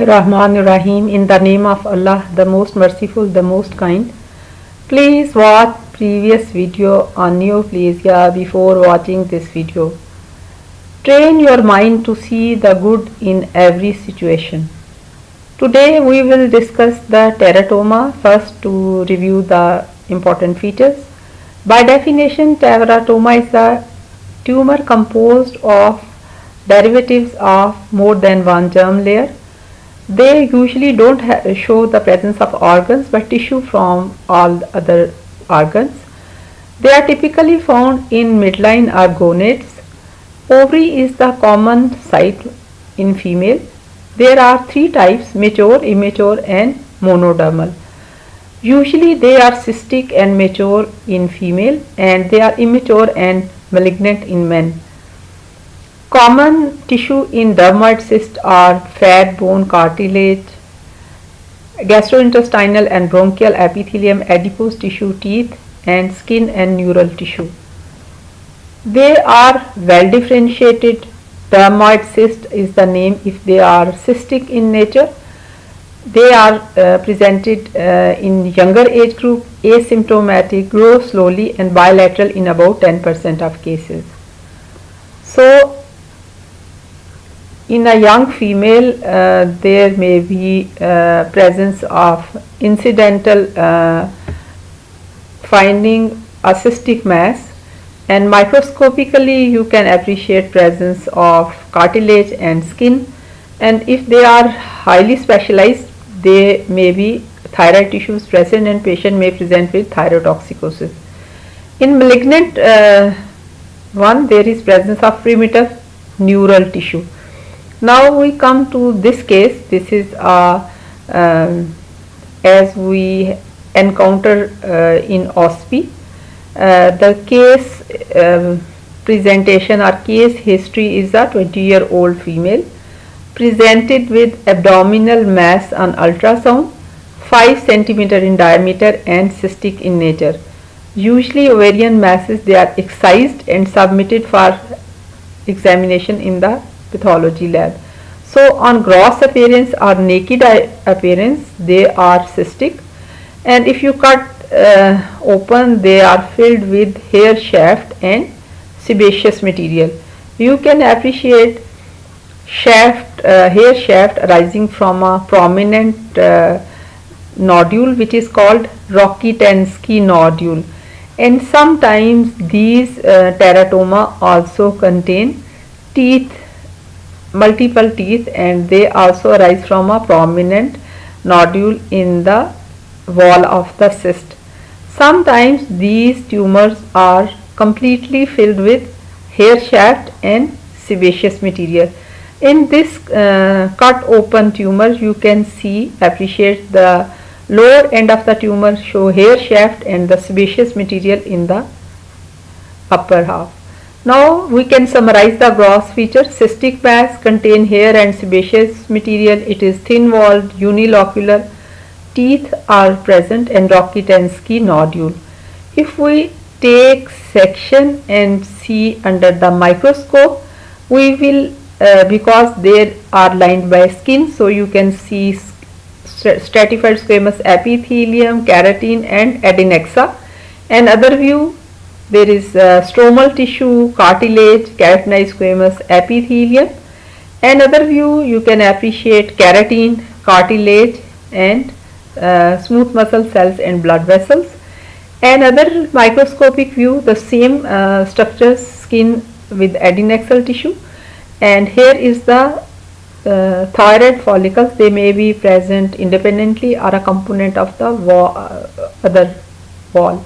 Rahman Rahim in the name of Allah the most merciful the most kind. Please watch previous video on neoplasia before watching this video. Train your mind to see the good in every situation. Today we will discuss the teratoma. First to review the important features. By definition teratoma is a tumor composed of derivatives of more than one germ layer they usually don't show the presence of organs but tissue from all other organs. They are typically found in midline or gonads. Ovary is the common site in female. There are three types mature, immature and monodermal. Usually they are cystic and mature in female and they are immature and malignant in men. Common tissue in dermoid cyst are fat, bone, cartilage, gastrointestinal and bronchial epithelium, adipose tissue, teeth and skin and neural tissue. They are well differentiated. Dermoid cyst is the name if they are cystic in nature. They are uh, presented uh, in younger age group, asymptomatic, grow slowly and bilateral in about 10% of cases. So in a young female uh, there may be uh, presence of incidental uh, finding a cystic mass and microscopically you can appreciate presence of cartilage and skin and if they are highly specialized they may be thyroid tissues present and patient may present with thyrotoxicosis. In malignant uh, one there is presence of primitive neural tissue now we come to this case. This is uh, um, as we encounter uh, in OSPE uh, the case um, presentation or case history is a 20 year old female presented with abdominal mass on ultrasound 5 centimeter in diameter and cystic in nature. Usually ovarian masses they are excised and submitted for examination in the pathology lab. So on gross appearance or naked appearance they are cystic and if you cut uh, open they are filled with hair shaft and sebaceous material. You can appreciate shaft uh, hair shaft arising from a prominent uh, nodule which is called Rokitansky nodule and sometimes these uh, teratoma also contain teeth multiple teeth and they also arise from a prominent nodule in the wall of the cyst. Sometimes these tumors are completely filled with hair shaft and sebaceous material. In this uh, cut open tumor you can see appreciate the lower end of the tumor show hair shaft and the sebaceous material in the upper half. Now we can summarize the gross features. Cystic mass contain hair and sebaceous material. It is thin walled, unilocular. Teeth are present and Rokitansky nodule. If we take section and see under the microscope, we will uh, because they are lined by skin so you can see stratified squamous epithelium, keratin and adnexa. Another view there is uh, stromal tissue, cartilage, keratinized squamous epithelium. Another view you can appreciate keratin, cartilage and uh, smooth muscle cells and blood vessels. Another microscopic view the same uh, structures skin with adnexal tissue and here is the uh, thyroid follicles they may be present independently or a component of the wall, uh, other wall.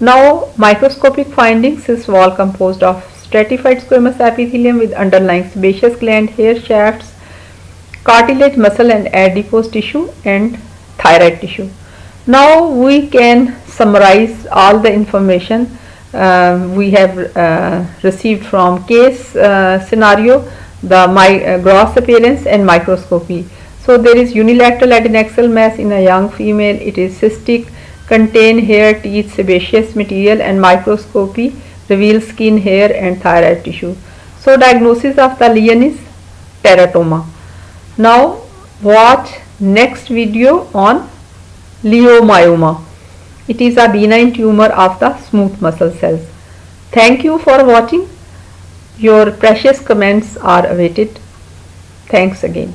Now microscopic findings is wall composed of stratified squamous epithelium with underlying sebaceous gland, hair shafts, cartilage, muscle and adipose tissue and thyroid tissue. Now we can summarize all the information uh, we have uh, received from case uh, scenario, the my, uh, gross appearance and microscopy. So there is unilateral adnexal mass in a young female, it is cystic, contain hair, teeth, sebaceous material and microscopy reveal skin, hair and thyroid tissue. So diagnosis of the lesion is teratoma. Now watch next video on leiomyoma. It is a benign tumor of the smooth muscle cells. Thank you for watching. Your precious comments are awaited. Thanks again.